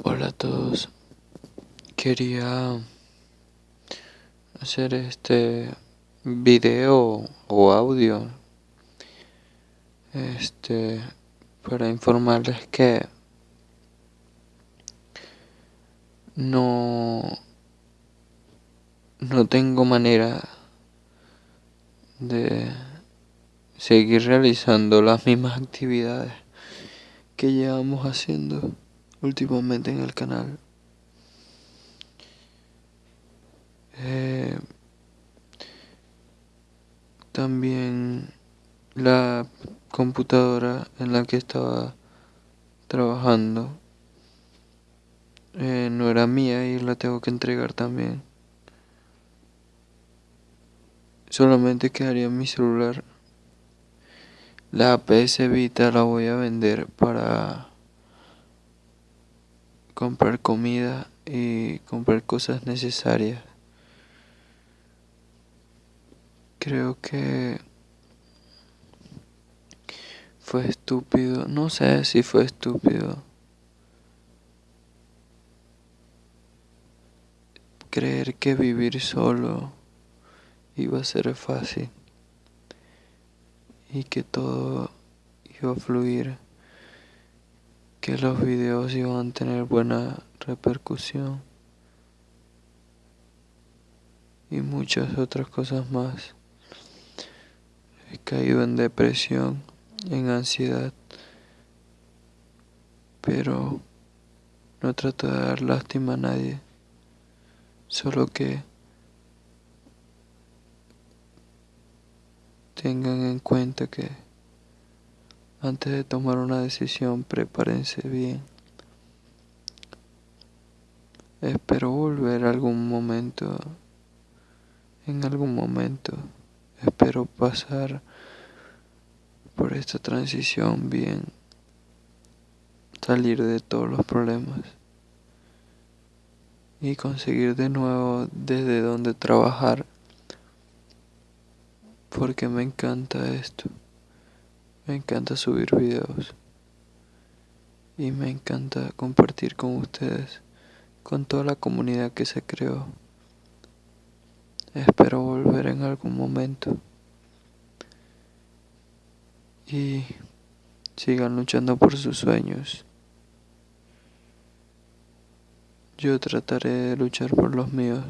Hola a todos. Quería hacer este video o audio este para informarles que no no tengo manera de seguir realizando las mismas actividades que llevamos haciendo últimamente en el canal. Eh, también la computadora en la que estaba trabajando eh, no era mía y la tengo que entregar también. Solamente quedaría mi celular. La PS Vita la voy a vender para comprar comida y comprar cosas necesarias. Creo que fue estúpido, no sé si fue estúpido. Creer que vivir solo iba a ser fácil y que todo iba a fluir que los videos iban a tener buena repercusión y muchas otras cosas más. He caído en depresión, en ansiedad, pero no trato de dar lástima a nadie, solo que tengan en cuenta que antes de tomar una decisión, prepárense bien. Espero volver algún momento, en algún momento, espero pasar por esta transición bien, salir de todos los problemas y conseguir de nuevo desde donde trabajar, porque me encanta esto. Me encanta subir videos y me encanta compartir con ustedes, con toda la comunidad que se creó. Espero volver en algún momento y sigan luchando por sus sueños. Yo trataré de luchar por los míos.